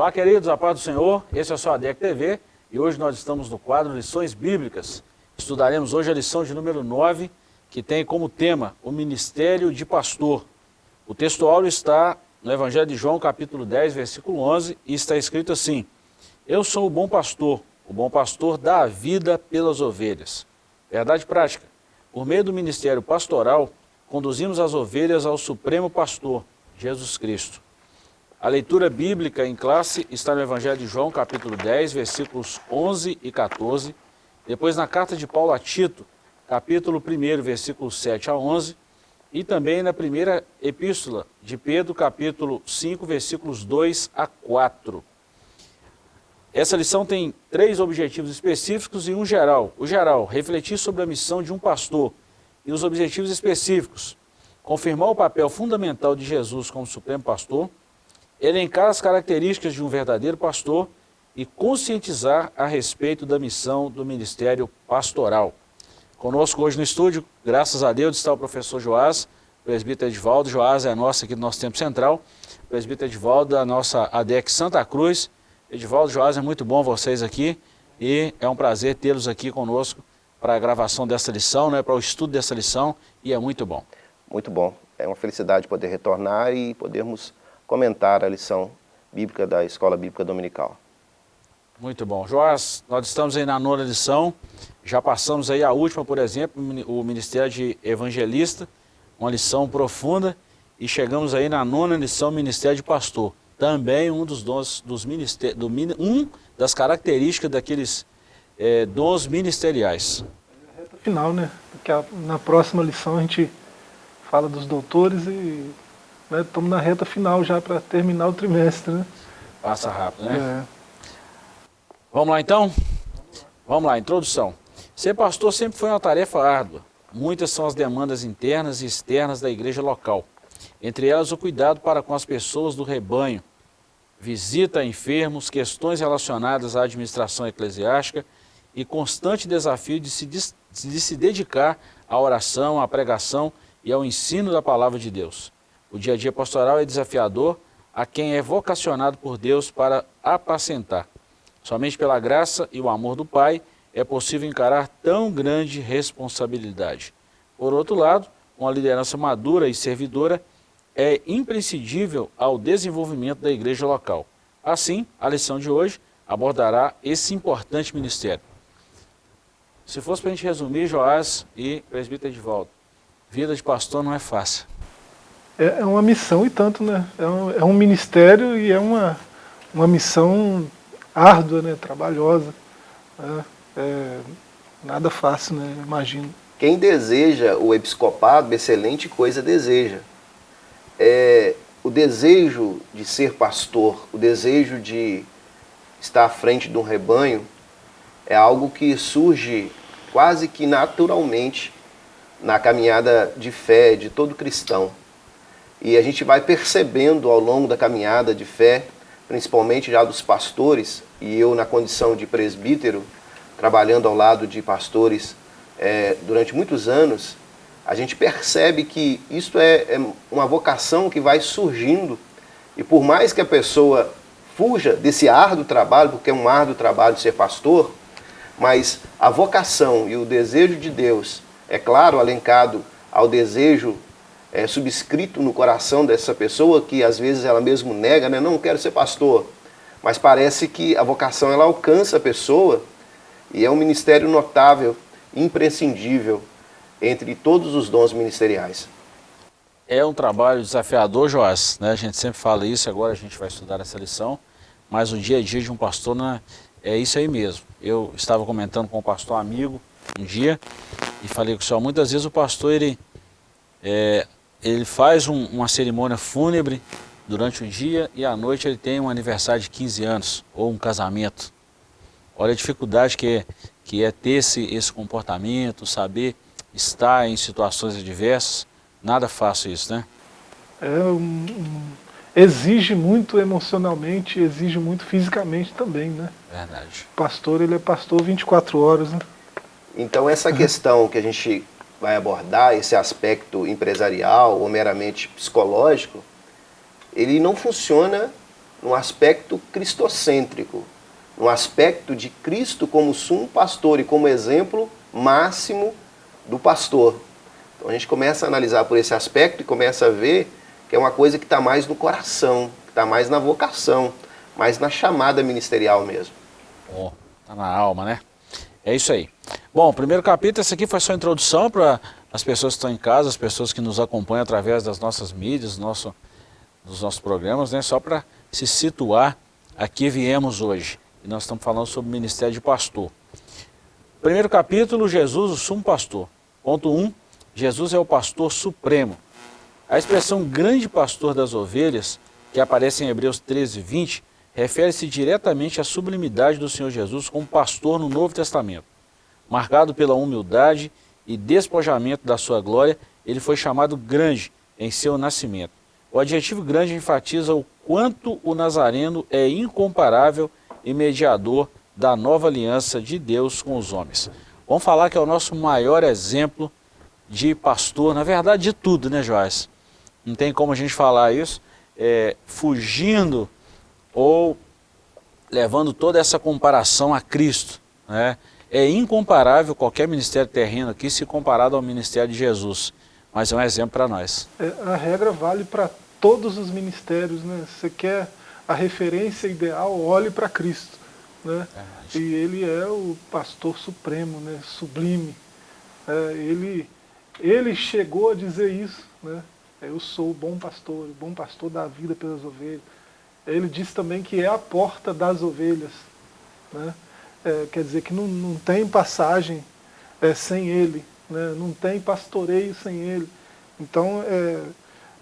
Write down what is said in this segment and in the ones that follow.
Olá, queridos, a paz do Senhor, esse é o seu ADEC TV e hoje nós estamos no quadro Lições Bíblicas. Estudaremos hoje a lição de número 9, que tem como tema o Ministério de Pastor. O texto áureo está no Evangelho de João, capítulo 10, versículo 11, e está escrito assim, Eu sou o bom pastor, o bom pastor dá a vida pelas ovelhas. Verdade prática, por meio do ministério pastoral, conduzimos as ovelhas ao Supremo Pastor, Jesus Cristo. A leitura bíblica em classe está no Evangelho de João, capítulo 10, versículos 11 e 14. Depois na carta de Paulo a Tito, capítulo 1, versículos 7 a 11. E também na primeira epístola de Pedro, capítulo 5, versículos 2 a 4. Essa lição tem três objetivos específicos e um geral. O geral, refletir sobre a missão de um pastor e os objetivos específicos. Confirmar o papel fundamental de Jesus como Supremo Pastor elencar as características de um verdadeiro pastor e conscientizar a respeito da missão do ministério pastoral. Conosco hoje no estúdio, graças a Deus, está o professor Joás, presbítero Edvaldo. Joás é a nossa aqui do nosso tempo central, presbítero Edvaldo da nossa ADEC Santa Cruz. Edvaldo, Joás, é muito bom vocês aqui e é um prazer tê-los aqui conosco para a gravação dessa lição, né, para o estudo dessa lição e é muito bom. Muito bom, é uma felicidade poder retornar e podermos comentar a lição bíblica da Escola Bíblica Dominical. Muito bom. Joás, nós estamos aí na nona lição, já passamos aí a última, por exemplo, o Ministério de Evangelista, uma lição profunda, e chegamos aí na nona lição, Ministério de Pastor. Também um dos dons dos ministérios, do, um das características daqueles é, dons ministeriais. É a reta final, né? Porque a, na próxima lição a gente fala dos doutores e né? Estamos na reta final já para terminar o trimestre, né? Passa rápido, né? É. Vamos lá então? Vamos lá, introdução. Ser pastor sempre foi uma tarefa árdua. Muitas são as demandas internas e externas da igreja local. Entre elas o cuidado para com as pessoas do rebanho, visita a enfermos, questões relacionadas à administração eclesiástica e constante desafio de se, de se dedicar à oração, à pregação e ao ensino da palavra de Deus. O dia a dia pastoral é desafiador a quem é vocacionado por Deus para apacentar. Somente pela graça e o amor do Pai é possível encarar tão grande responsabilidade. Por outro lado, uma liderança madura e servidora é imprescindível ao desenvolvimento da igreja local. Assim, a lição de hoje abordará esse importante ministério. Se fosse para a gente resumir, Joás e presbítero de volta, vida de pastor não é fácil é, é uma missão e tanto, né? É um, é um ministério e é uma, uma missão árdua, né? trabalhosa. Né? É, nada fácil, né? imagino. Quem deseja o episcopado, excelente coisa deseja. É, o desejo de ser pastor, o desejo de estar à frente de um rebanho, é algo que surge quase que naturalmente na caminhada de fé de todo cristão. E a gente vai percebendo ao longo da caminhada de fé, principalmente já dos pastores, e eu na condição de presbítero, trabalhando ao lado de pastores é, durante muitos anos, a gente percebe que isso é, é uma vocação que vai surgindo. E por mais que a pessoa fuja desse árduo trabalho, porque é um árduo trabalho ser pastor, mas a vocação e o desejo de Deus, é claro, alencado ao desejo é, subscrito no coração dessa pessoa, que às vezes ela mesmo nega, né? não quero ser pastor, mas parece que a vocação ela alcança a pessoa e é um ministério notável, imprescindível entre todos os dons ministeriais. É um trabalho desafiador, Joás, né? a gente sempre fala isso, agora a gente vai estudar essa lição, mas o dia a dia de um pastor né, é isso aí mesmo. Eu estava comentando com um pastor amigo um dia e falei com o senhor, muitas vezes o pastor ele é, ele faz um, uma cerimônia fúnebre durante o dia e à noite ele tem um aniversário de 15 anos ou um casamento. Olha a dificuldade que é, que é ter esse, esse comportamento, saber estar em situações adversas. Nada fácil isso, né? É, um, um, exige muito emocionalmente, exige muito fisicamente também, né? Verdade. O pastor, ele é pastor 24 horas, né? Então essa questão que a gente vai abordar esse aspecto empresarial ou meramente psicológico, ele não funciona num aspecto cristocêntrico, no aspecto de Cristo como sumo pastor e como exemplo máximo do pastor. Então a gente começa a analisar por esse aspecto e começa a ver que é uma coisa que está mais no coração, que está mais na vocação, mais na chamada ministerial mesmo. Oh, tá na alma, né? É isso aí. Bom, primeiro capítulo, esse aqui foi só introdução para as pessoas que estão em casa, as pessoas que nos acompanham através das nossas mídias, nosso, dos nossos programas, né? Só para se situar, aqui viemos hoje. E nós estamos falando sobre o ministério de pastor. Primeiro capítulo, Jesus, o sumo pastor. Ponto 1, um, Jesus é o pastor supremo. A expressão grande pastor das ovelhas, que aparece em Hebreus 13, 20, refere-se diretamente à sublimidade do Senhor Jesus como pastor no Novo Testamento. Marcado pela humildade e despojamento da sua glória, ele foi chamado grande em seu nascimento. O adjetivo grande enfatiza o quanto o Nazareno é incomparável e mediador da nova aliança de Deus com os homens. Vamos falar que é o nosso maior exemplo de pastor, na verdade de tudo, né Joás? Não tem como a gente falar isso, é, fugindo ou levando toda essa comparação a Cristo. Né? É incomparável qualquer ministério terreno aqui se comparado ao ministério de Jesus, mas é um exemplo para nós. É, a regra vale para todos os ministérios, né? Você quer a referência ideal, olhe para Cristo. Né? É, e ele é o pastor supremo, né? sublime. É, ele, ele chegou a dizer isso, né? eu sou o bom pastor, o bom pastor da vida pelas ovelhas. Ele diz também que é a porta das ovelhas. Né? É, quer dizer que não, não tem passagem é, sem ele, né? não tem pastoreio sem ele. Então, é,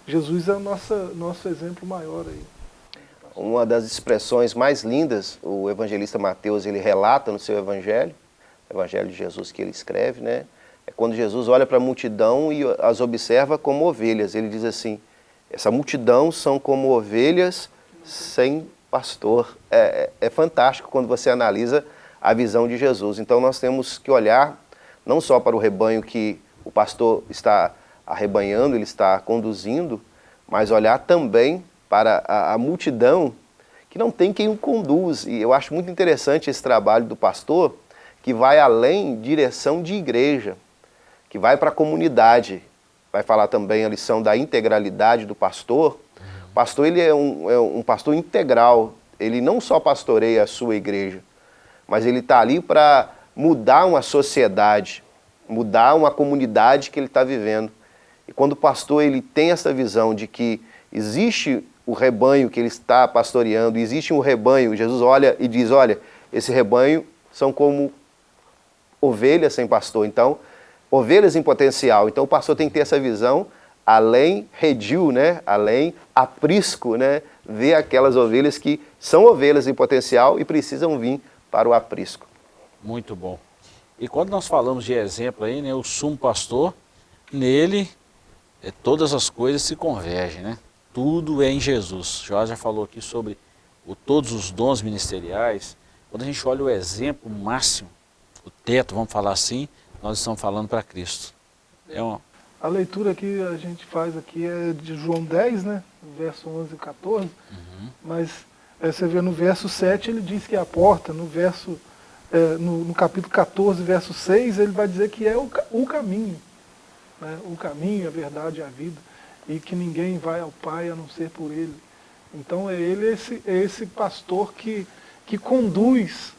Jesus é o nosso, nosso exemplo maior aí. Uma das expressões mais lindas, o evangelista Mateus ele relata no seu evangelho, o evangelho de Jesus que ele escreve, né? É quando Jesus olha para a multidão e as observa como ovelhas. Ele diz assim, essa multidão são como ovelhas sem pastor. É, é, é fantástico quando você analisa a visão de Jesus. Então nós temos que olhar não só para o rebanho que o pastor está arrebanhando, ele está conduzindo, mas olhar também para a, a multidão que não tem quem o conduz. E eu acho muito interessante esse trabalho do pastor, que vai além direção de igreja, que vai para a comunidade. Vai falar também a lição da integralidade do pastor. Pastor ele é um, é um pastor integral, ele não só pastoreia a sua igreja, mas ele está ali para mudar uma sociedade, mudar uma comunidade que ele está vivendo. E quando o pastor ele tem essa visão de que existe o rebanho que ele está pastoreando, existe um rebanho, Jesus olha e diz, olha, esse rebanho são como ovelhas sem pastor, então, ovelhas em potencial. Então o pastor tem que ter essa visão, além redil, né, além aprisco, né, ver aquelas ovelhas que são ovelhas em potencial e precisam vir para o aprisco. Muito bom. E quando nós falamos de exemplo aí, né, o sumo pastor, nele é, todas as coisas se convergem, né? tudo é em Jesus. Jorge já falou aqui sobre o, todos os dons ministeriais. Quando a gente olha o exemplo máximo, o teto, vamos falar assim, nós estamos falando para Cristo. É uma... A leitura que a gente faz aqui é de João 10, né? verso 11 e 14, uhum. mas é, você vê no verso 7 ele diz que é a porta, no verso é, no, no, capítulo 14, verso 6, ele vai dizer que é o, o caminho. Né? O caminho, a verdade e a vida e que ninguém vai ao Pai a não ser por Ele. Então é Ele esse, é esse pastor que, que conduz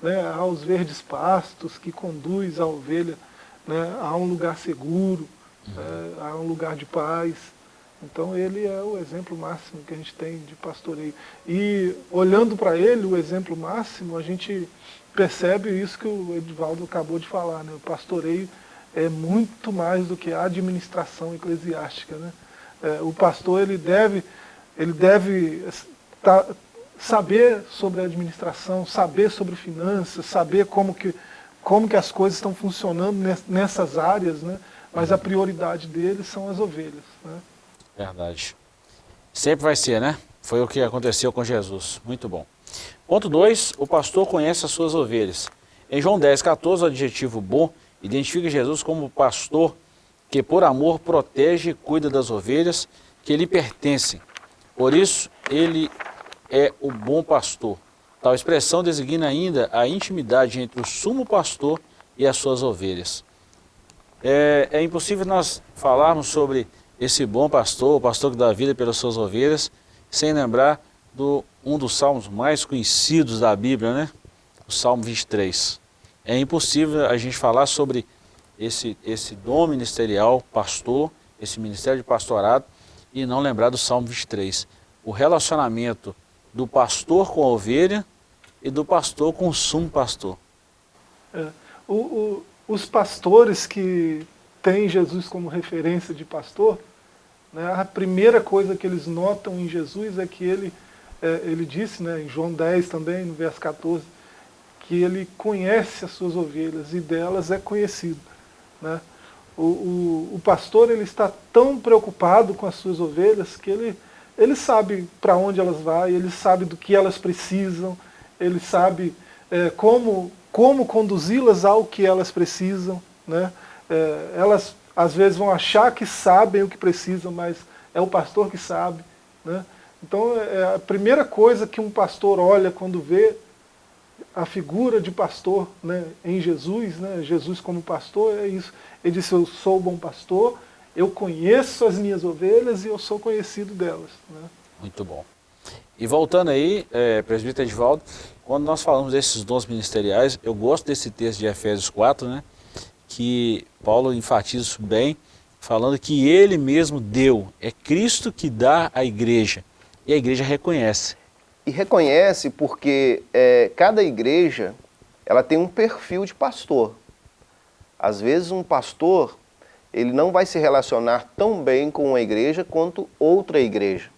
né, aos verdes pastos, que conduz a ovelha né, a um lugar seguro, é, a um lugar de paz. Então ele é o exemplo máximo que a gente tem de pastoreio. E olhando para ele, o exemplo máximo, a gente percebe isso que o Edvaldo acabou de falar, né? o pastoreio é muito mais do que a administração eclesiástica. Né? É, o pastor ele deve, ele deve tá, saber sobre a administração, saber sobre finanças, saber como que, como que as coisas estão funcionando nessas áreas, né? Mas a prioridade dele são as ovelhas. Né? Verdade. Sempre vai ser, né? Foi o que aconteceu com Jesus. Muito bom. Ponto 2, o pastor conhece as suas ovelhas. Em João 10, 14, o adjetivo bom identifica Jesus como pastor que por amor protege e cuida das ovelhas que lhe pertencem. Por isso, ele é o bom pastor. Tal expressão designa ainda a intimidade entre o sumo pastor e as suas ovelhas. É, é impossível nós falarmos sobre esse bom pastor, o pastor que dá vida pelas suas ovelhas, sem lembrar do um dos salmos mais conhecidos da Bíblia, né? O Salmo 23. É impossível a gente falar sobre esse, esse dom ministerial, pastor, esse ministério de pastorado, e não lembrar do Salmo 23. O relacionamento do pastor com a ovelha e do pastor com o sumo pastor. É, o, o, os pastores que têm Jesus como referência de pastor, né, a primeira coisa que eles notam em Jesus é que ele, é, ele disse, né, em João 10 também, no verso 14, que ele conhece as suas ovelhas e delas é conhecido. Né? O, o, o, pastor ele está tão preocupado com as suas ovelhas que ele, ele sabe para onde elas vão, ele sabe do que elas precisam, ele sabe é, como, como conduzi-las ao que elas precisam. Né? É, elas às vezes vão achar que sabem o que precisam, mas é o pastor que sabe. Né? Então é a primeira coisa que um pastor olha quando vê a figura de pastor né, em Jesus, né, Jesus como pastor, é isso. Ele disse, eu sou o bom pastor, eu conheço as minhas ovelhas e eu sou conhecido delas. Né? Muito bom. E voltando aí, é, presbítero Edvaldo, quando nós falamos desses dons ministeriais, eu gosto desse texto de Efésios 4, né, que Paulo enfatiza isso bem, falando que ele mesmo deu, é Cristo que dá à igreja, e a igreja reconhece. E reconhece porque é, cada igreja ela tem um perfil de pastor. Às vezes um pastor ele não vai se relacionar tão bem com uma igreja quanto outra igreja.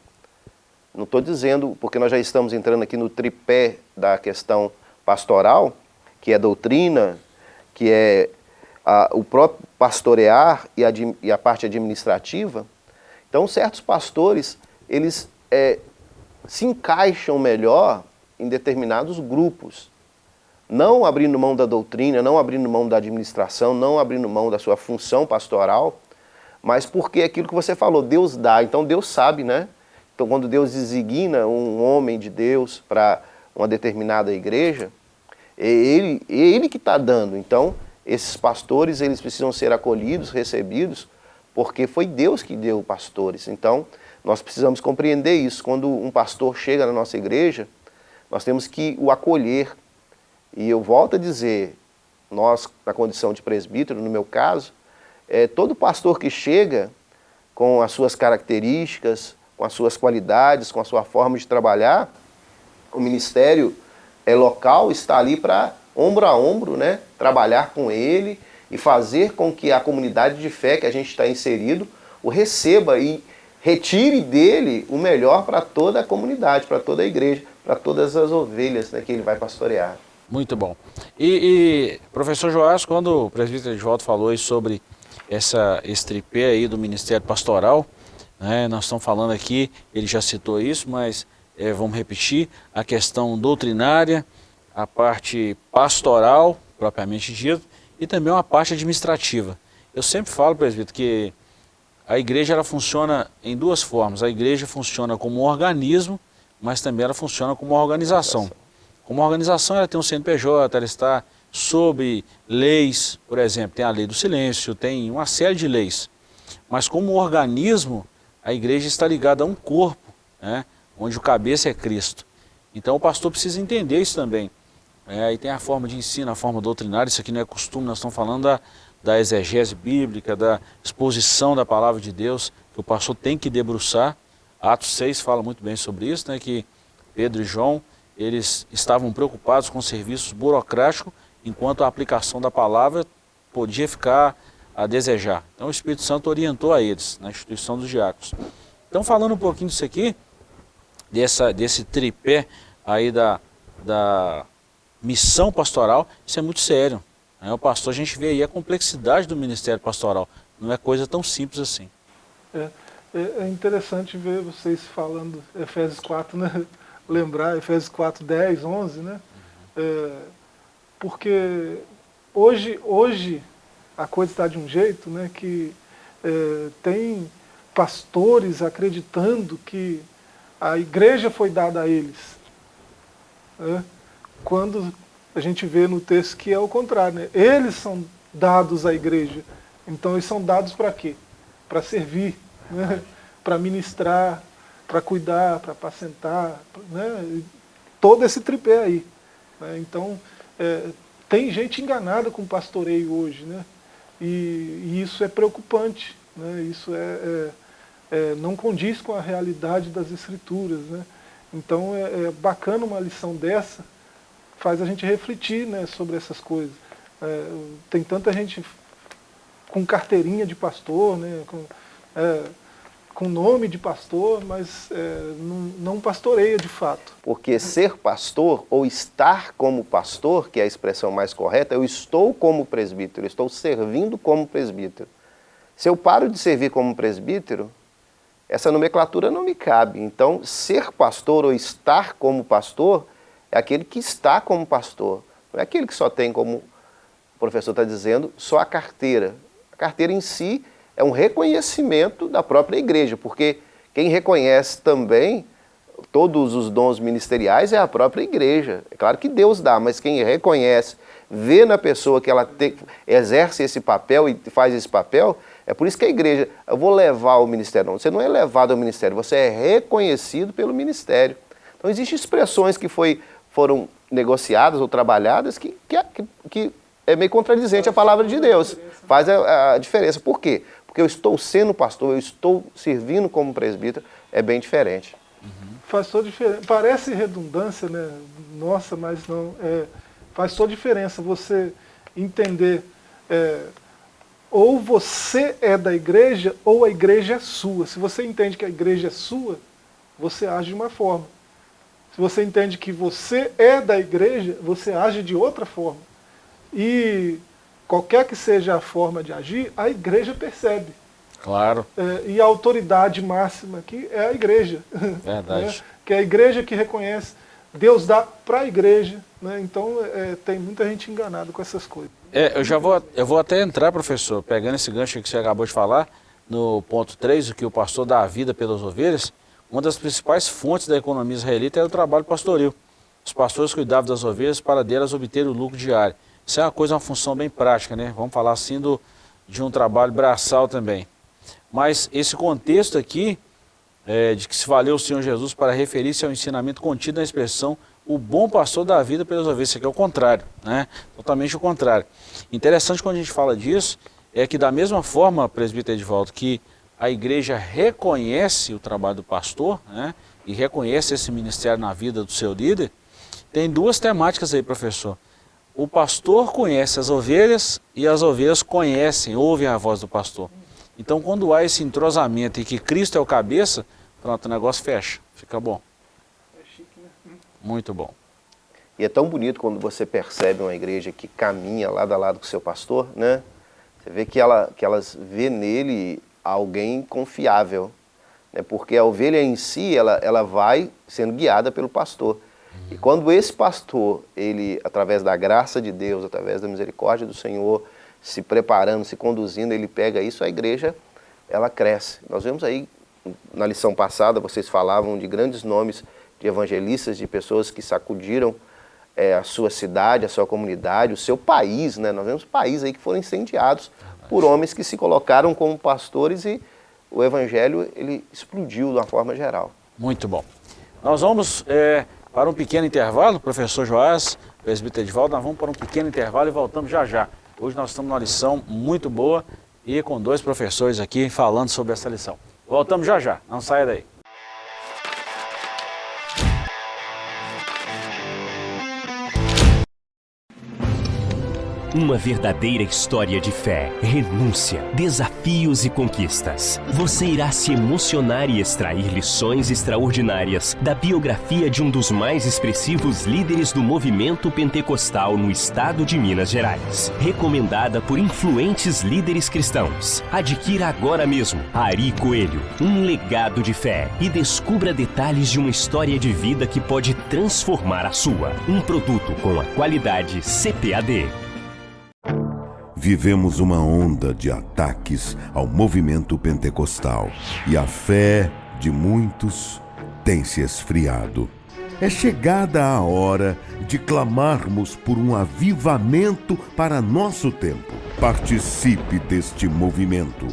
Não estou dizendo, porque nós já estamos entrando aqui no tripé da questão pastoral, que é doutrina, que é a, o próprio pastorear e a, e a, parte administrativa. Então certos pastores, eles é, se encaixam melhor em determinados grupos. Não abrindo mão da doutrina, não abrindo mão da administração, não abrindo mão da sua função pastoral, mas porque é aquilo que você falou, Deus dá, então Deus sabe, né? Então quando Deus designa um homem de Deus para uma determinada igreja, é ele, é ele que está dando. Então esses pastores eles precisam ser acolhidos, recebidos, porque foi Deus que deu pastores. Então nós precisamos compreender isso. Quando um pastor chega na nossa igreja, nós temos que o acolher. E eu volto a dizer, nós, na condição de presbítero, no meu caso, é, todo pastor que chega com as suas características, com as suas qualidades, com a sua forma de trabalhar, o ministério é local está ali para ombro a ombro, né, trabalhar com ele e fazer com que a comunidade de fé que a gente está inserido o receba e retire dele o melhor para toda a comunidade, para toda a igreja, para todas as ovelhas né, que ele vai pastorear. Muito bom. E, e professor Joás, quando o presbítero Edvaldo falou sobre essa, esse tripé aí do Ministério Pastoral, né, nós estamos falando aqui, ele já citou isso, mas é, vamos repetir, a questão doutrinária, a parte pastoral, propriamente dito, e também uma parte administrativa. Eu sempre falo, presbítero, que a igreja ela funciona em duas formas. A igreja funciona como um organismo, mas também ela funciona como uma organização. Como organização, ela tem um CNPJ, ela está sob leis, por exemplo, tem a lei do silêncio, tem uma série de leis. Mas como organismo, a igreja está ligada a um corpo, né, onde o cabeça é Cristo. Então o pastor precisa entender isso também. É, aí tem a forma de ensino, a forma doutrinária, isso aqui não é costume, nós estamos falando da, da exegese bíblica, da exposição da palavra de Deus, que o pastor tem que debruçar. Atos 6 fala muito bem sobre isso, né, que Pedro e João, eles estavam preocupados com serviços burocráticos, enquanto a aplicação da palavra podia ficar a desejar. Então o Espírito Santo orientou a eles, na instituição dos diáconos. Então falando um pouquinho disso aqui, dessa, desse tripé aí da, da missão pastoral, isso é muito sério. Né? O pastor, a gente vê aí a complexidade do ministério pastoral. Não é coisa tão simples assim. É, é, é interessante ver vocês falando Efésios 4, né? lembrar Efésios 4, 10, 11, né? Uhum. É, porque hoje, hoje a coisa está de um jeito né, que é, tem pastores acreditando que a igreja foi dada a eles. Né? Quando a gente vê no texto que é o contrário, né? eles são dados à igreja. Então eles são dados para quê? Para servir, né? para ministrar, para cuidar, para apacentar, né? todo esse tripé aí. Né? Então, é, tem gente enganada com pastoreio hoje, né? E, e isso é preocupante, né? Isso é, é, é, não condiz com a realidade das escrituras, né? Então é, é, bacana uma lição dessa, faz a gente refletir né, sobre essas coisas. É, tem tanta gente com carteirinha de pastor, né, com, com nome de pastor, mas é, não, não, pastoreia de fato. Porque ser pastor ou estar como pastor, que é a expressão mais correta, eu estou como presbítero, eu estou servindo como presbítero. Se eu paro de servir como presbítero, essa nomenclatura não me cabe. Então, ser pastor ou estar como pastor é aquele que está como pastor. Não é aquele que só tem, como o professor está dizendo, só a carteira. A carteira em si é um reconhecimento da própria igreja, porque quem reconhece também todos os dons ministeriais é a própria igreja. É claro que Deus dá, mas quem reconhece, vê na pessoa que ela te, exerce esse papel e faz esse papel, é por isso que a igreja, eu vou levar o ministério. Não, você não é levado ao ministério, você é reconhecido pelo ministério. Então existem expressões que foi, foram negociadas ou trabalhadas que, que, que é meio contradizente à palavra de Deus. Faz a, a diferença. Por quê? Porque eu estou sendo pastor, eu estou servindo como presbítero, é bem diferente. Uhum. Faz toda diferença. Parece redundância, né? Nossa, mas não. É, faz toda diferença você entender. É, ou você é da igreja, ou a igreja é sua. Se você entende que a igreja é sua, você age de uma forma. Se você entende que você é da igreja, você age de outra forma. E qualquer que seja a forma de agir, a igreja percebe. Claro. É, e a autoridade máxima aqui é a igreja. Verdade. Né? Que é a igreja que reconhece. Deus dá para a igreja. Né? Então é, tem muita gente enganada com essas coisas. É, eu já vou, eu vou até entrar, professor, pegando esse gancho que você acabou de falar, no ponto 3, o que o pastor dá a vida pelas ovelhas, uma das principais fontes da economia israelita era o trabalho pastoril. Os pastores cuidavam das ovelhas para delas obter o lucro diário. Isso é uma coisa, uma função bem prática, né? Vamos falar assim do, de um trabalho braçal também. Mas esse contexto aqui, é, de que se valeu o Senhor Jesus para referir-se ao ensinamento contido na expressão o bom pastor da vida pelas ovelhas, isso aqui é o contrário, né? Totalmente o contrário. Interessante quando a gente fala disso, é que da mesma forma, presbítero Edvaldo, que a igreja reconhece o trabalho do pastor, né? E reconhece esse ministério na vida do seu líder, tem duas temáticas aí, professor o pastor conhece as ovelhas e as ovelhas conhecem, ouvem a voz do pastor. Então quando há esse entrosamento e que Cristo é o cabeça, pronto, o negócio fecha, fica bom. Muito bom. E é tão bonito quando você percebe uma igreja que caminha lado a lado com o seu pastor, né? Você vê que, ela, que elas vê nele alguém confiável, né? porque a ovelha em si, ela, ela vai sendo guiada pelo pastor. E quando esse pastor, ele, através da graça de Deus, através da misericórdia do Senhor, se preparando, se conduzindo, ele pega isso, a igreja, ela cresce. Nós vemos aí, na lição passada, vocês falavam de grandes nomes de evangelistas, de pessoas que sacudiram é, a sua cidade, a sua comunidade, o seu país, né? Nós vemos países aí que foram incendiados por homens que se colocaram como pastores e o evangelho, ele explodiu de uma forma geral. Muito bom. Nós vamos... É para um pequeno intervalo, professor Joás, presbítero Edvaldo, nós vamos para um pequeno intervalo e voltamos já já. Hoje nós estamos numa lição muito boa e com dois professores aqui falando sobre essa lição. Voltamos já já, não saia daí. Uma verdadeira história de fé, renúncia, desafios e conquistas. Você irá se emocionar e extrair lições extraordinárias da biografia de um dos mais expressivos líderes do movimento pentecostal no estado de Minas Gerais. Recomendada por influentes líderes cristãos. Adquira agora mesmo Ari Coelho, um legado de fé e descubra detalhes de uma história de vida que pode transformar a sua. Um produto com a qualidade CPAD vivemos uma onda de ataques ao movimento pentecostal e a fé de muitos tem se esfriado. É chegada a hora de clamarmos por um avivamento para nosso tempo. Participe deste movimento.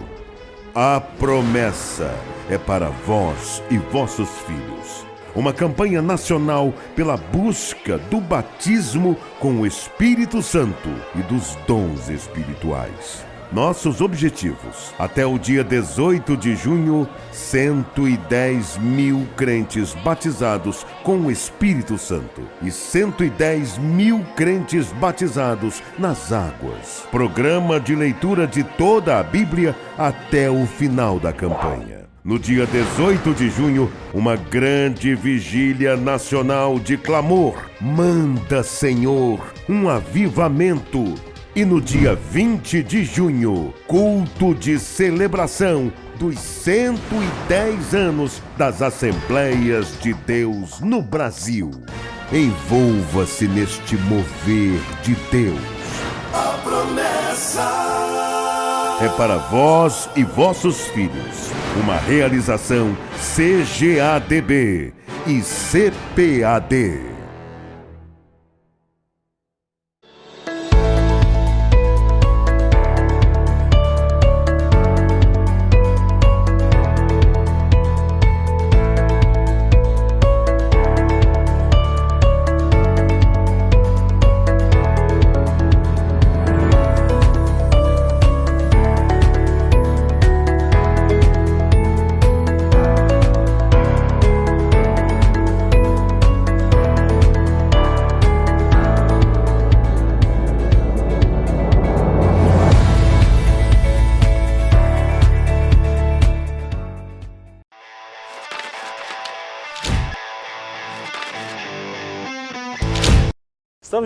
A promessa é para vós e vossos filhos. Uma campanha nacional pela busca do batismo com o Espírito Santo e dos dons espirituais. Nossos objetivos. Até o dia 18 de junho, 110 mil crentes batizados com o Espírito Santo e 110 mil crentes batizados nas águas. Programa de leitura de toda a Bíblia até o final da campanha. No dia 18 de junho, uma grande vigília nacional de clamor. Manda, Senhor, um avivamento e no dia 20 de junho, culto de celebração dos 110 anos das Assembleias de Deus no Brasil. Envolva-se neste mover de Deus. A promessa é para vós e vossos filhos. Uma realização CGADB e CPAD.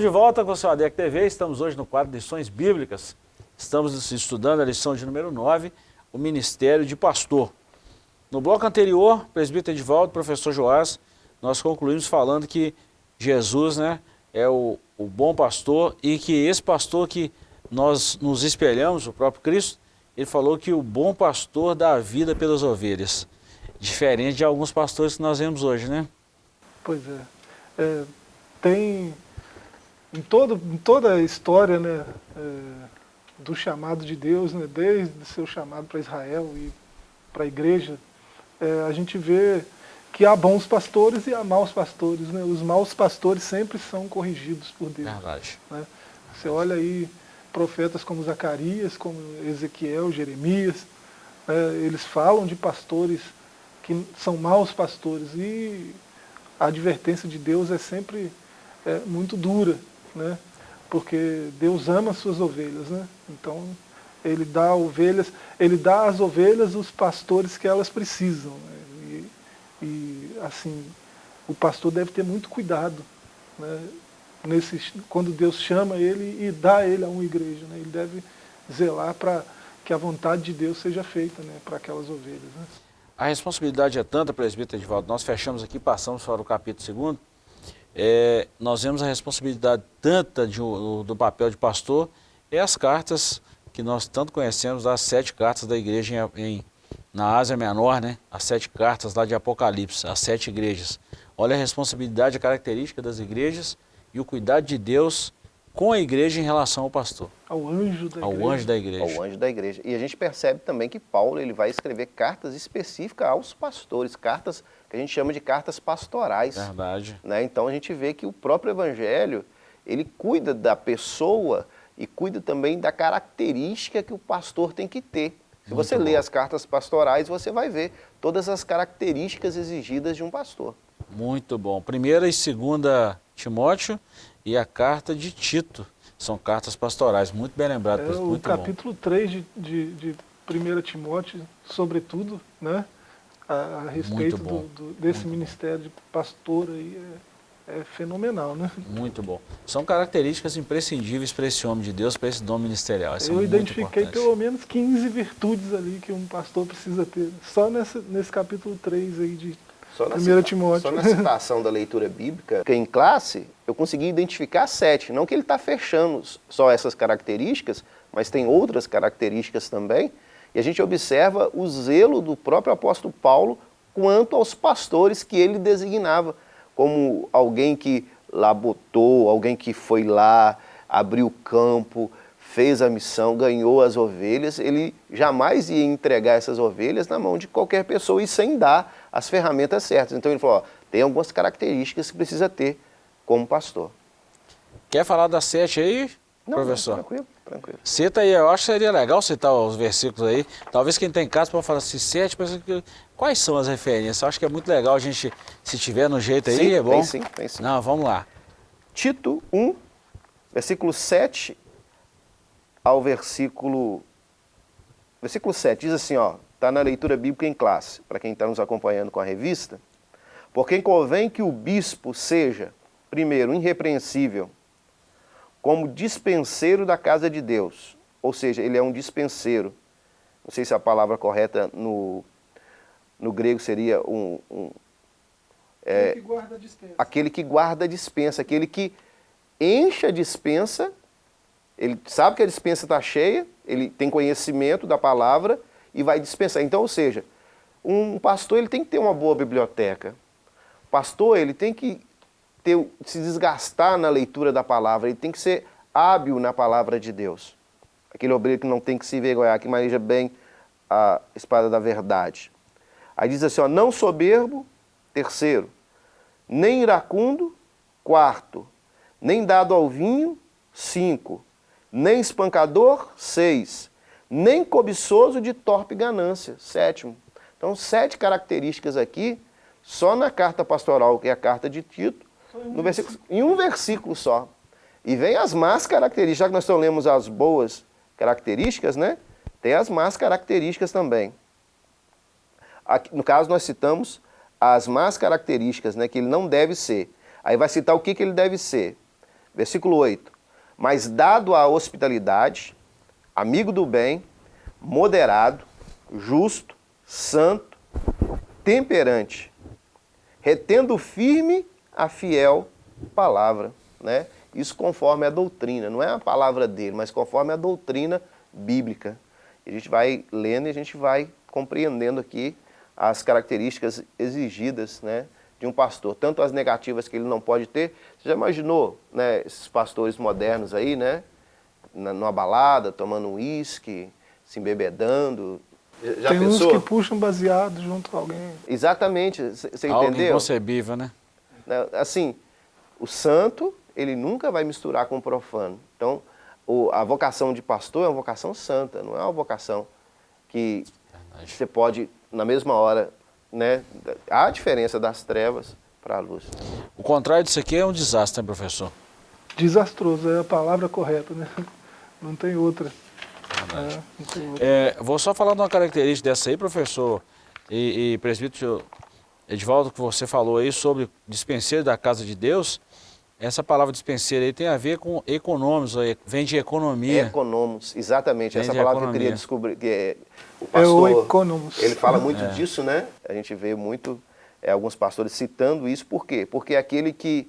De volta com o seu ADEC TV, estamos hoje no quadro lições bíblicas. Estamos estudando a lição de número 9, o Ministério de Pastor. No bloco anterior, presbítero Edivaldo, professor Joás, nós concluímos falando que Jesus né, é o, o bom pastor e que esse pastor que nós nos espelhamos, o próprio Cristo, ele falou que o bom pastor dá a vida pelas ovelhas. Diferente de alguns pastores que nós vemos hoje, né? Pois é. é tem em, todo, em toda a história né, é, do chamado de Deus, né, desde o seu chamado para Israel e para a igreja, é, a gente vê que há bons pastores e há maus pastores. Né? Os maus pastores sempre são corrigidos por Deus. Verdade. Né? Você olha aí profetas como Zacarias, como Ezequiel, Jeremias, é, eles falam de pastores que são maus pastores e a advertência de Deus é sempre é, muito dura né? porque Deus ama as suas ovelhas, né? então ele dá ovelhas, ele dá às ovelhas os pastores que elas precisam. Né? E, e, assim, o pastor deve ter muito cuidado né? Nesse, quando Deus chama ele e dá ele a uma igreja. Né? Ele deve zelar para que a vontade de Deus seja feita né? para aquelas ovelhas. Né? A responsabilidade é tanta, presbítero Edivaldo, nós fechamos aqui, passamos para o capítulo 2, é, nós vemos a responsabilidade tanta de, do, papel de pastor é as cartas que nós tanto conhecemos, as sete cartas da igreja em, em, na Ásia Menor, né? as sete cartas lá de Apocalipse, as sete igrejas. Olha a responsabilidade, a característica das igrejas e o cuidado de Deus com a igreja em relação ao pastor. Ao anjo da ao igreja. Anjo da igreja. Ao anjo da igreja. E a gente percebe também que Paulo ele vai escrever cartas específicas aos pastores, cartas que a gente chama de cartas pastorais. Verdade. Né? Então a gente vê que o próprio evangelho, ele cuida da pessoa e cuida também da característica que o pastor tem que ter. Se Muito você bom. lê as cartas pastorais, você vai ver todas as características exigidas de um pastor. Muito bom. Primeira e segunda Timóteo e a carta de Tito. São cartas pastorais, muito bem lembrado. É, o capítulo bom. 3 de, de, de 1 Timóteo, sobretudo, né? a, a respeito do, do, desse muito ministério bom. de pastor aí é, é, fenomenal, né? Muito bom. São características imprescindíveis para esse homem de Deus, para esse dom ministerial. Isso Eu é identifiquei pelo menos 15 virtudes ali que um pastor precisa ter, só nesse, nesse capítulo 3 aí de só 1 Timóteo. Só na citação da leitura bíblica, que em classe, eu consegui identificar sete. Não que ele está fechando só essas características, mas tem outras características também, e a gente observa o zelo do próprio apóstolo Paulo quanto aos pastores que ele designava, como alguém que lá botou, alguém que foi lá, abriu o campo, fez a missão, ganhou as ovelhas, ele jamais ia entregar essas ovelhas na mão de qualquer pessoa e sem dar as ferramentas certas. Então ele falou, ó, tem algumas características que precisa ter como pastor. Quer falar das sete aí, não, professor? Não, tranquilo, tranquilo. Cita aí, eu acho que seria legal citar os versículos aí. Talvez quem tem casa pode falar assim, sete, mas quais são as referências? Eu acho que é muito legal a gente, se tiver no jeito aí, sim, é bom. Tem sim, tem sim. Não, vamos lá. Tito 1, versículo 7 ao versículo... Versículo 7 diz assim, ó, está na leitura bíblica em classe, para quem está nos acompanhando com a revista. Porque convém que o bispo seja, primeiro, irrepreensível, como dispenseiro da casa de Deus. Ou seja, ele é um dispenseiro. Não sei se a palavra correta no, no grego seria um... um é, aquele que guarda a dispensa. Aquele que guarda a dispensa, aquele que enche a dispensa, ele sabe que a dispensa está cheia, ele tem conhecimento da palavra e vai dispensar. Então, ou seja, um pastor ele tem que ter uma boa biblioteca. O pastor ele tem que ter, se desgastar na leitura da palavra, ele tem que ser hábil na palavra de Deus. Aquele obreiro que não tem que se envergonhar, que maneja bem a espada da verdade. Aí diz assim, ó, não soberbo, terceiro, nem iracundo, quarto, nem dado ao vinho, cinco, nem espancador, seis, nem cobiçoso de torpe ganância, sétimo. Então, sete características aqui, só na carta pastoral, que é a carta de Tito, no versículo, em um versículo só. E vem as más características, já que nós só lemos as boas características, né? Tem as más características também. Aqui, no caso, nós citamos as más características, né, que ele não deve ser. Aí vai citar o que, que ele deve ser. Versículo 8. Mas dado à hospitalidade, amigo do bem, moderado, justo, santo, temperante, retendo firme a fiel palavra. Né? Isso conforme a doutrina, não é a palavra dele, mas conforme a doutrina bíblica. A gente vai lendo e a gente vai compreendendo aqui as características exigidas né, de um pastor, tanto as negativas que ele não pode ter. Você já imaginou né, esses pastores modernos aí, né, numa balada, tomando um uísque, se embebedando, já Tem pensou? uns que puxam baseado junto com alguém. Exatamente, você entendeu? Algo inconcebível, né? né? Assim, o santo, ele nunca vai misturar com o profano. Então, o, a vocação de pastor é uma vocação santa, não é uma vocação que Verdade. você pode, na mesma hora, né? Há a diferença das trevas para a luz. O contrário disso aqui é um desastre, né, professor? Desastroso, é a palavra correta, né? Não tem outra. É, não tem outra. É, vou só falar de uma característica dessa aí, professor, e, e presbítero Edvaldo, que você falou aí sobre dispenseiro da casa de Deus, essa palavra dispenseiro aí tem a ver com econômicos, vem de economia. Econômicos, exatamente. Vem essa palavra economia. que eu queria descobrir. Que é, o pastor, é o econômicos. Ele fala muito é. disso, né? A gente vê muito é, alguns pastores citando isso. Por quê? Porque é aquele que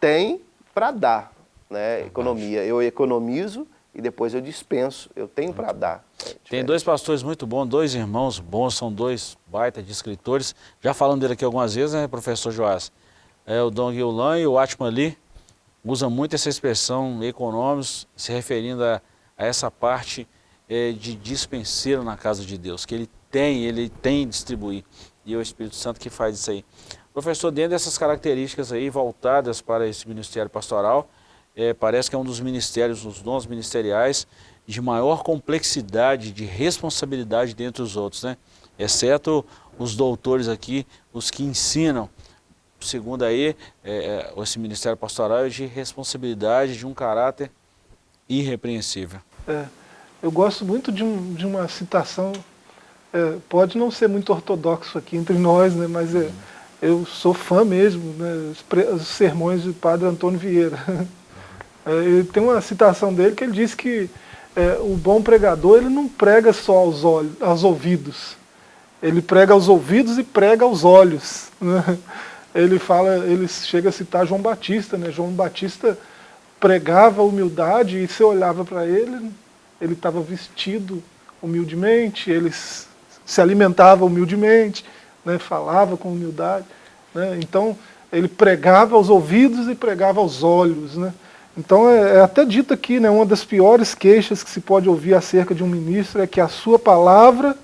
tem para dar, né? Economia. Eu economizo e depois eu dispenso, eu tenho para dar. É Tem dois pastores muito bons, dois irmãos bons, são dois baita de escritores. Já falando dele aqui algumas vezes, né, professor Joás? É, o Dong Yulan e o Atman Lee usam muito essa expressão econômicos, se referindo a, a essa parte é, de dispenseiro na casa de Deus, que ele tem, ele tem distribuir, e é o Espírito Santo que faz isso aí. Professor, dentro dessas características aí voltadas para esse ministério pastoral, é, parece que é um dos ministérios, os dons ministeriais, de maior complexidade, de responsabilidade dentre os outros, né? Exceto os doutores aqui, os que ensinam segundo aí, é, é, esse ministério pastoral é de responsabilidade, de um caráter irrepreensível. É, eu gosto muito de, um, de uma citação, é, pode não ser muito ortodoxo aqui entre nós, né, mas é, eu sou fã mesmo, né, os, sermões do padre Antônio Vieira. É, tem uma citação dele que ele diz que é, o bom pregador ele não prega só aos, olhos, aos ouvidos, ele prega aos ouvidos e prega aos olhos. Né? Ele fala, ele chega a citar João Batista, né? João Batista pregava humildade e você olhava para ele, ele estava vestido humildemente, ele se alimentava humildemente, né, falava com humildade. Né, então, ele pregava aos ouvidos e pregava aos olhos. Né? Então, é, é até dito aqui, né, uma das piores queixas que se pode ouvir acerca de um ministro é que a sua palavra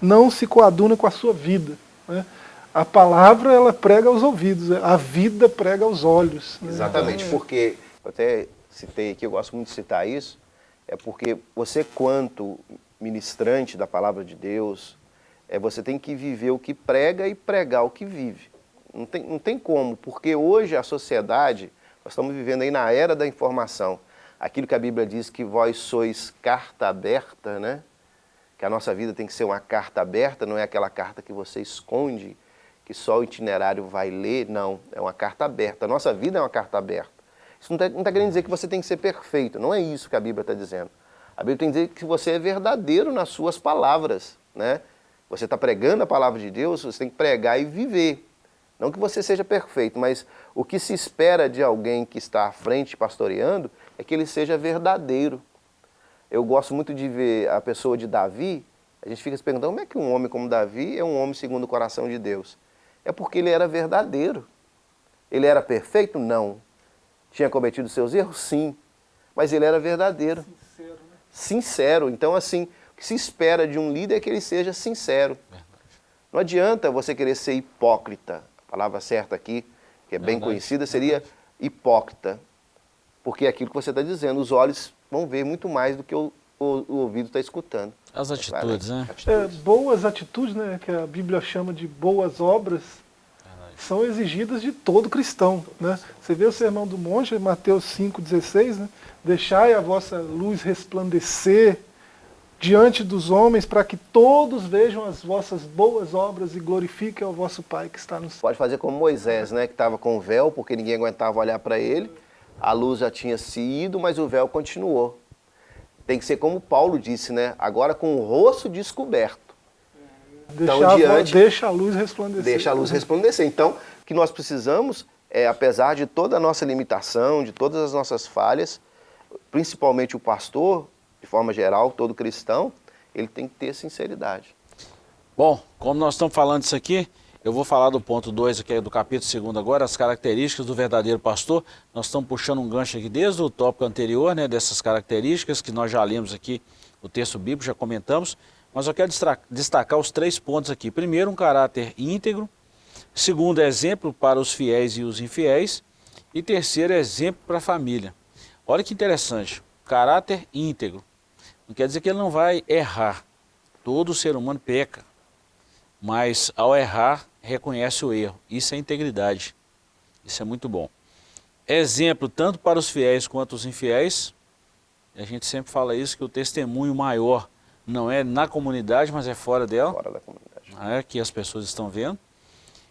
não se coaduna com a sua vida. Né? A palavra, ela prega aos ouvidos, a vida prega aos olhos. Né? Exatamente, porque, eu até citei aqui, eu gosto muito de citar isso, é porque você, quanto ministrante da palavra de Deus, é, você tem que viver o que prega e pregar o que vive. Não tem, não tem como, porque hoje a sociedade, nós estamos vivendo aí na era da informação. Aquilo que a Bíblia diz que vós sois carta aberta, né? Que a nossa vida tem que ser uma carta aberta, não é aquela carta que você esconde, que só o itinerário vai ler, não. É uma carta aberta. A nossa vida é uma carta aberta. Isso não está tá querendo dizer que você tem que ser perfeito, não é isso que a Bíblia está dizendo. A Bíblia tem que dizer que você é verdadeiro nas suas palavras, né? Você está pregando a palavra de Deus, você tem que pregar e viver. Não que você seja perfeito, mas o que se espera de alguém que está à frente pastoreando é que ele seja verdadeiro. Eu gosto muito de ver a pessoa de Davi, a gente fica se perguntando como é que um homem como Davi é um homem segundo o coração de Deus. É porque ele era verdadeiro. Ele era perfeito? Não. Tinha cometido seus erros? Sim. Mas ele era verdadeiro. Sincero, né? Sincero. Então, assim, o que se espera de um líder é que ele seja sincero. Não adianta você querer ser hipócrita a palavra certa aqui, que é bem Verdade. conhecida, seria hipócrita. Porque é aquilo que você está dizendo, os olhos vão ver muito mais do que o, o, o ouvido está escutando. As atitudes, né? É, boas atitudes, né, que a Bíblia chama de boas obras, são exigidas de todo cristão. Né? Você vê o Sermão do Monte, Mateus 5,16, né? Deixai a vossa luz resplandecer diante dos homens, para que todos vejam as vossas boas obras e glorifiquem ao vosso Pai que está no céu. Pode fazer como Moisés, né, que estava com o véu, porque ninguém aguentava olhar para ele, a luz já tinha se ido, mas o véu continuou. Tem que ser como Paulo disse, né, agora com o rosto descoberto. Então, deixa, diante, deixa a luz resplandecer. Deixa a luz resplandecer. Então, o que nós precisamos é, apesar de toda a nossa limitação, de todas as nossas falhas, principalmente o pastor, de forma geral, todo cristão, ele tem que ter sinceridade. Bom, como nós estamos falando isso aqui, eu vou falar do ponto 2 aqui do capítulo 2 agora, as características do verdadeiro pastor. Nós estamos puxando um gancho aqui desde o tópico anterior, né, dessas características que nós já lemos aqui, o texto bíblico, já comentamos. Mas eu quero destacar os três pontos aqui. Primeiro, um caráter íntegro. Segundo, exemplo para os fiéis e os infiéis. E terceiro, exemplo para a família. Olha que interessante, caráter íntegro. Não quer dizer que ele não vai errar. Todo ser humano peca. Mas ao errar, reconhece o erro. Isso é integridade. Isso é muito bom. Exemplo tanto para os fiéis quanto os infiéis. A gente sempre fala isso, que o testemunho maior não é na comunidade, mas é fora dela. Fora da comunidade. É, que as pessoas estão vendo.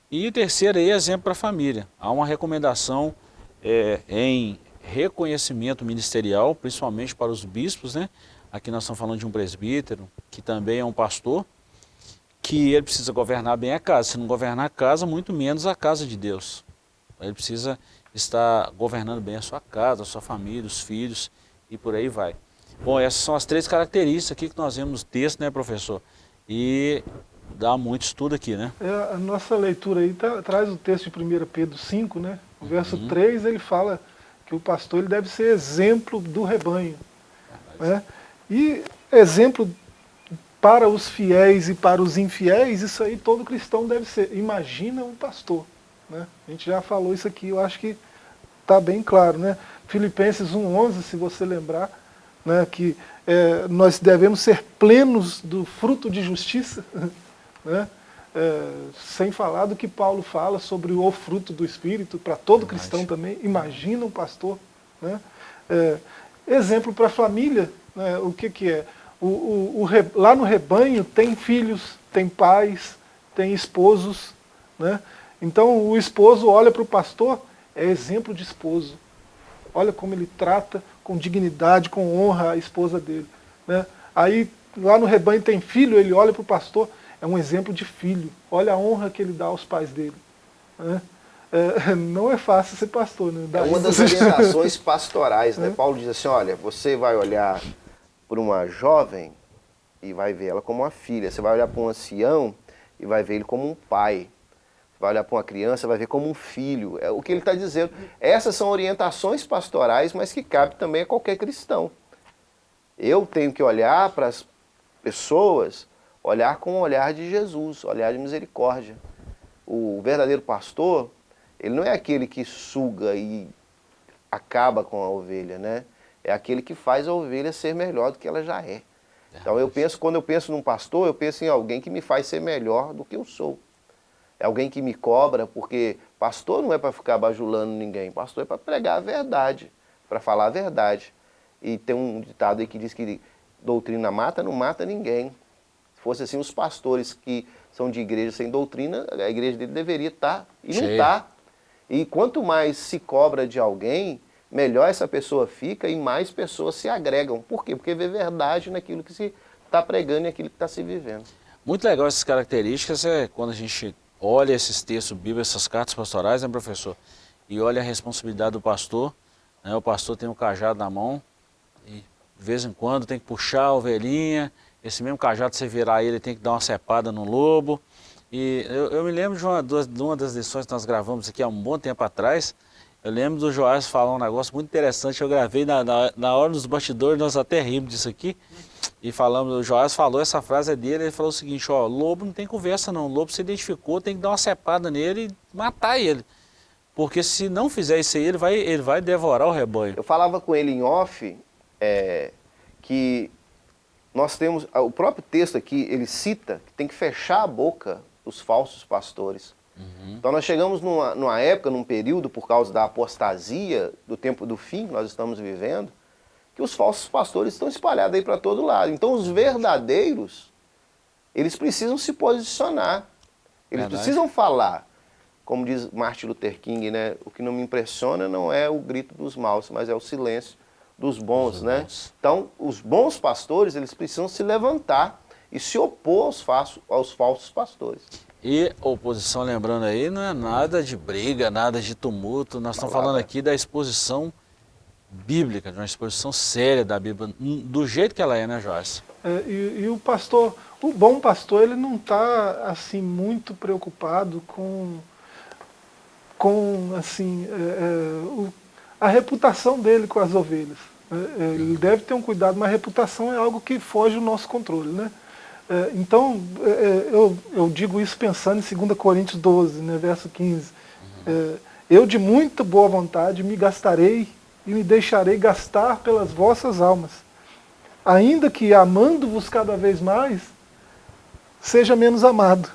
E o terceiro aí é exemplo para a família. Há uma recomendação é, em reconhecimento ministerial, principalmente para os bispos, né? Aqui nós estamos falando de um presbítero, que também é um pastor, que ele precisa governar bem a casa. Se não governar a casa, muito menos a casa de Deus. Ele precisa estar governando bem a sua casa, a sua família, os filhos e por aí vai. Bom, essas são as três características aqui que nós vemos no texto, né, professor? E dá muito estudo aqui, né? É, a nossa leitura aí tá, traz o texto de 1 Pedro 5, né? O verso uhum. 3, ele fala que o pastor ele deve ser exemplo do rebanho. Né? E exemplo para os fiéis e para os infiéis, isso aí todo cristão deve ser. Imagina um pastor. Né? A gente já falou isso aqui, eu acho que está bem claro. Né? Filipenses 1,11, se você lembrar, né, que é, nós devemos ser plenos do fruto de justiça, né, é, sem falar do que Paulo fala sobre o fruto do Espírito, para todo cristão também, imagina um pastor. Né, é, exemplo para a família, né, o que, que é? O, o, o, lá no rebanho tem filhos, tem pais, tem esposos. Né? Então o esposo olha para o pastor, é exemplo de esposo. Olha como ele trata com dignidade, com honra a esposa dele. Né? Aí lá no rebanho tem filho, ele olha para o pastor, é um exemplo de filho. Olha a honra que ele dá aos pais dele. Né? É, não é fácil ser pastor. Né? é uma das orientações pastorais. Né? É. Paulo diz assim, olha, você vai olhar para uma jovem e vai ver ela como uma filha. Você vai olhar para um ancião e vai ver ele como um pai. Vai olhar para uma criança, vai ver como um filho. É o que ele está dizendo. Essas são orientações pastorais, mas que cabe também a qualquer cristão. Eu tenho que olhar para as pessoas, olhar com o olhar de Jesus, olhar de misericórdia. O verdadeiro pastor, ele não é aquele que suga e acaba com a ovelha, né? É aquele que faz a ovelha ser melhor do que ela já é. Então eu penso, quando eu penso num pastor, eu penso em alguém que me faz ser melhor do que eu sou. É alguém que me cobra, porque pastor não é para ficar bajulando ninguém, pastor é para pregar a verdade, para falar a verdade. E tem um ditado aí que diz que doutrina mata, não mata ninguém. Se fosse assim, os pastores que são de igreja sem doutrina, a igreja dele deveria estar, tá, e não está. E quanto mais se cobra de alguém, melhor essa pessoa fica e mais pessoas se agregam. Por quê? Porque vê verdade naquilo que se está pregando e naquilo que está se vivendo. Muito legal essas características, é quando a gente olha esses textos bíblicos, essas cartas pastorais, né, professor? E olha a responsabilidade do pastor, né? O pastor tem um cajado na mão e de vez em quando tem que puxar a ovelhinha, esse mesmo cajado, você virar ele, tem que dar uma cepada no lobo. E eu, eu me lembro de uma, de uma das lições que nós gravamos aqui há um bom tempo atrás, eu lembro do Joás falar um negócio muito interessante, eu gravei na, na, na hora dos bastidores, nós até rimos disso aqui, e falamos, o Joás falou, essa frase é dele, ele falou o seguinte, ó, lobo não tem conversa não, lobo se identificou, tem que dar uma cepada nele e matar ele. Porque se não fizer isso aí, ele vai, ele vai devorar o rebanho. Eu falava com ele em off, é, que nós temos, o próprio texto aqui, ele cita que tem que fechar a boca dos falsos pastores. Uhum. Então nós chegamos numa, numa época, num período, por causa da apostasia do tempo do fim que nós estamos vivendo, que os falsos pastores estão espalhados aí para todo lado. Então os verdadeiros, eles precisam se posicionar. Eles Verdade. precisam falar. Como diz Martin Luther King, né? O que não me impressiona não é o grito dos maus, mas é o silêncio dos bons, né? Bons. Então, os bons pastores, eles precisam se levantar e se opor aos, aos falsos pastores. E oposição, lembrando aí, não é nada de briga, nada de tumulto, nós estamos falando aqui da exposição bíblica, de uma exposição séria da Bíblia, do jeito que ela é, né, Joyce? É, e, e, o pastor, o bom pastor, ele não está assim muito preocupado com, com assim, é, é, o, a reputação dele com as ovelhas. É, é, ele deve ter um cuidado, mas a reputação é algo que foge do nosso controle, né? É, então, eu, eu digo isso pensando em 2 Coríntios 12, né, verso 15. Uhum. Eu de muita boa vontade me gastarei e me deixarei gastar pelas vossas almas. Ainda que amando-vos cada vez mais, seja menos amado.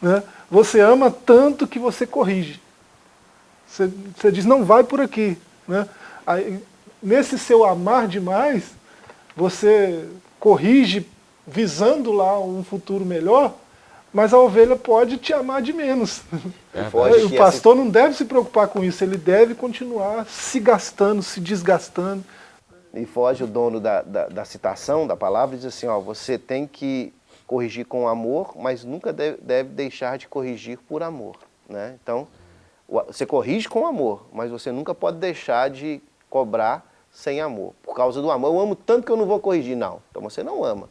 Né? Você ama tanto que você corrige. Você, você diz, não vai por aqui. Né? Aí, nesse seu amar demais, você corrige visando lá um futuro melhor, mas a ovelha pode te amar de menos. É, o pastor não deve se preocupar com isso, ele deve continuar se gastando, se desgastando. E foge o dono da, da, da citação, da palavra, e diz assim, ó, você tem que corrigir com amor, mas nunca deve, deve deixar de corrigir por amor. Né? Então, você corrige com amor, mas você nunca pode deixar de cobrar sem amor. Por causa do amor, eu amo tanto que eu não vou corrigir. Não, então você não ama.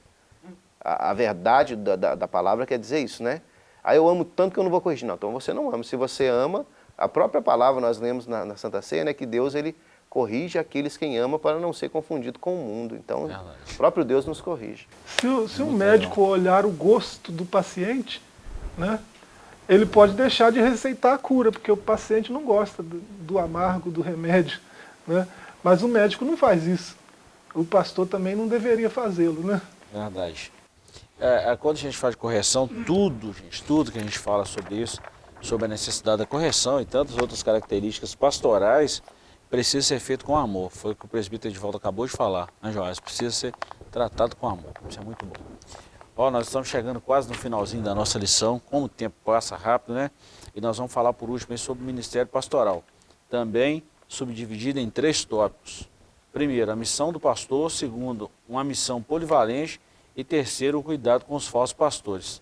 A, a verdade da, da, da, palavra quer dizer isso, né? Aí eu amo tanto que eu não vou corrigir. Não, então você não ama. Se você ama, a própria palavra nós lemos na, na Santa Ceia, né, que Deus ele corrige aqueles quem ama para não ser confundido com o mundo. Então, Verdade. o próprio Deus nos corrige. Se, se um médico legal. olhar o gosto do paciente, né, ele pode deixar de receitar a cura, porque o paciente não gosta do, do amargo, do remédio. Né? Mas o médico não faz isso. O pastor também não deveria fazê-lo. Né? Verdade. É, é, quando a gente faz correção, tudo, gente, tudo que a gente fala sobre isso, sobre a necessidade da correção e tantas outras características pastorais, precisa ser feito com amor. Foi o que o presbítero de volta acabou de falar, né, Joás? Precisa ser tratado com amor. Isso é muito bom. Ó, nós estamos chegando quase no finalzinho da nossa lição, como o tempo passa rápido, né? E nós vamos falar por último sobre o Ministério Pastoral. Também subdividido em três tópicos. Primeiro, a missão do pastor. Segundo, uma missão polivalente. E terceiro, o cuidado com os falsos pastores.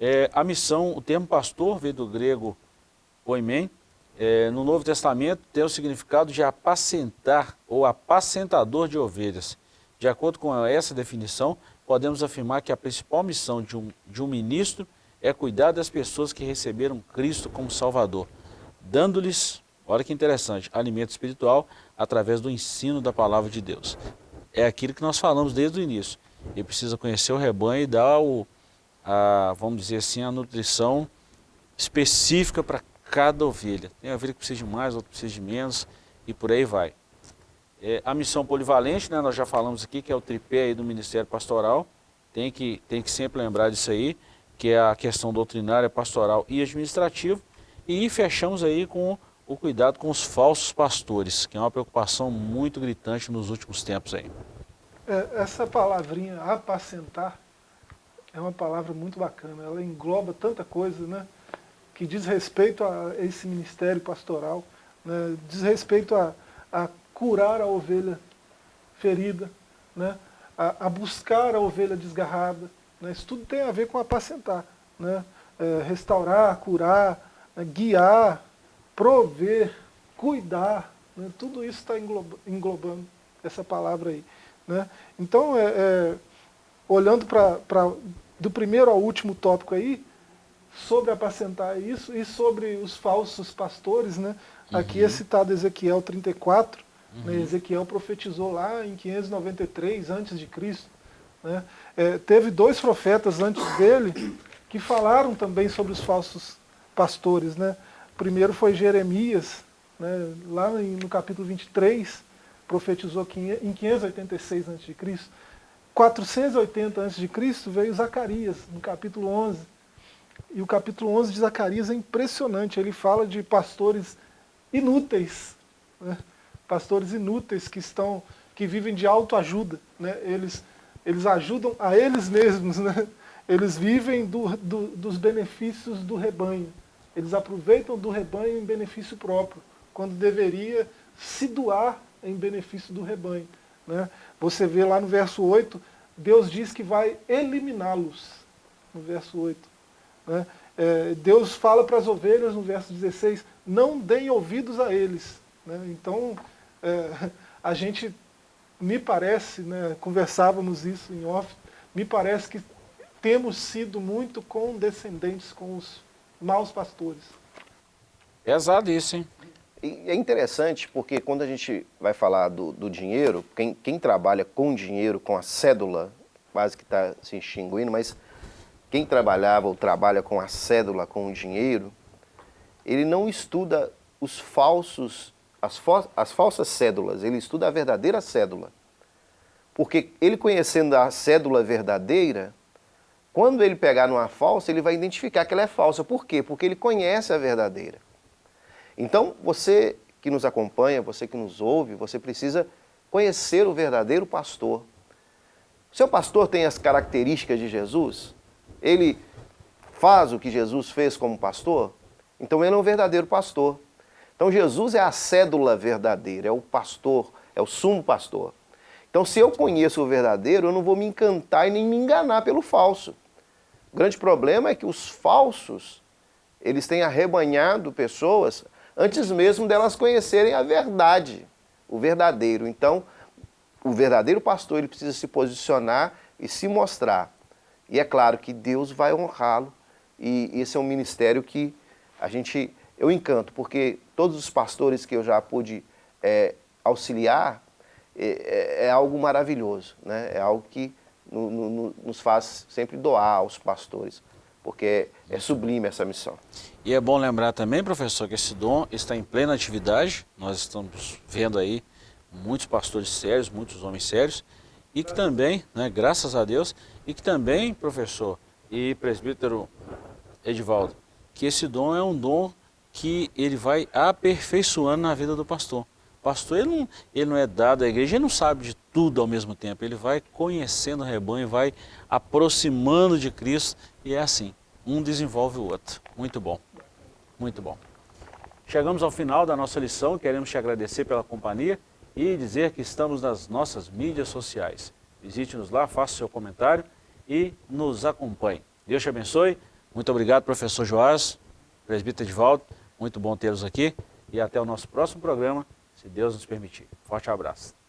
É, a missão, o termo pastor veio do grego poimen. É, no Novo Testamento tem o significado de apacentar ou apacentador de ovelhas. De acordo com essa definição, podemos afirmar que a principal missão de um, de um ministro é cuidar das pessoas que receberam Cristo como Salvador, dando-lhes, olha que interessante, alimento espiritual através do ensino da palavra de Deus. É aquilo que nós falamos desde o início. Ele precisa conhecer o rebanho e dar o, a, vamos dizer assim, a nutrição específica para cada ovelha. Tem ovelha que precisa de mais, outra precisa de menos e por aí vai. É, a missão polivalente, né, nós já falamos aqui, que é o tripé aí do Ministério Pastoral, tem que, tem que sempre lembrar disso aí, que é a questão doutrinária, pastoral e administrativa. E fechamos aí com o cuidado com os falsos pastores, que é uma preocupação muito gritante nos últimos tempos aí. É, essa palavrinha, apacentar, é uma palavra muito bacana. Ela engloba tanta coisa, né? Que diz respeito a esse ministério pastoral, né, diz respeito a, a curar a ovelha ferida, né, a, a buscar a ovelha desgarrada. Né, isso tudo tem a ver com apacentar. Né, é, restaurar, curar, né, guiar, prover, cuidar. Né, tudo isso está englobando, englobando essa palavra aí. Né? Então, é, é, olhando para do primeiro ao último tópico aí, sobre apacentar isso e sobre os falsos pastores, né? Uhum. Aqui é citado Ezequiel 34, né? uhum. né? Ezequiel profetizou lá em 593 antes de Cristo. Né? É, teve dois profetas antes dele que falaram também sobre os falsos pastores. Né? O primeiro foi Jeremias, né? lá no capítulo 23, profetizou em 586 a.C. 480 a.C. veio Zacarias, no capítulo 11. E o capítulo 11 de Zacarias é impressionante, ele fala de pastores inúteis, né? pastores inúteis que estão que vivem de autoajuda, né? eles, eles ajudam a eles mesmos, né? eles vivem do, do, dos benefícios do rebanho, eles aproveitam do rebanho em benefício próprio, quando deveria se doar em benefício do rebanho. Né? Você vê lá no verso 8, Deus diz que vai eliminá-los, no verso 8. Né? É, Deus fala para as ovelhas no verso 16, não deem ouvidos a eles. Né? Então, é, a gente, me parece, né, conversávamos isso em off, me parece que temos sido muito condescendentes com os maus pastores. Pesado isso, hein? É interessante porque quando a gente vai falar do, do dinheiro, quem, quem, trabalha com dinheiro, com a cédula, quase que está se extinguindo, mas quem trabalhava ou trabalha com a cédula, com o dinheiro, ele não estuda os falsos, as, as falsas cédulas, ele estuda a verdadeira cédula. Porque ele conhecendo a cédula verdadeira, quando ele pegar numa falsa, ele vai identificar que ela é falsa. Por quê? Porque ele conhece a verdadeira. Então, você que nos acompanha, você que nos ouve, você precisa conhecer o verdadeiro pastor. O seu pastor tem as características de Jesus? Ele faz o que Jesus fez como pastor? Então ele é um verdadeiro pastor. Então Jesus é a cédula verdadeira, é o pastor, é o sumo pastor. Então se eu conheço o verdadeiro, eu não vou me encantar e nem me enganar pelo falso. O grande problema é que os falsos, eles têm arrebanhado pessoas antes mesmo delas conhecerem a verdade, o verdadeiro. Então, o verdadeiro pastor ele precisa se posicionar e se mostrar. E é claro que Deus vai honrá-lo e esse é um ministério que a gente, eu encanto, porque todos os pastores que eu já pude é, auxiliar é, é, é, algo maravilhoso, né? é algo que no, no, nos faz sempre doar aos pastores porque é sublime essa missão. E é bom lembrar também, professor, que esse dom está em plena atividade, nós estamos vendo aí muitos pastores sérios, muitos homens sérios, e que também, né, graças a Deus, e que também, professor e presbítero Edivaldo, que esse dom é um dom que ele vai aperfeiçoando na vida do pastor. O pastor ele não, ele não é dado à igreja, ele não sabe de tudo ao mesmo tempo, ele vai conhecendo o rebanho, vai aproximando de Cristo e é assim, um desenvolve o outro. Muito bom, muito bom. Chegamos ao final da nossa lição, queremos te agradecer pela companhia e dizer que estamos nas nossas mídias sociais. Visite-nos lá, faça seu comentário e nos acompanhe. Deus te abençoe. Muito obrigado, professor Joás, presbítero Edvaldo. Muito bom tê-los aqui e até o nosso próximo programa, se Deus nos permitir. Forte abraço.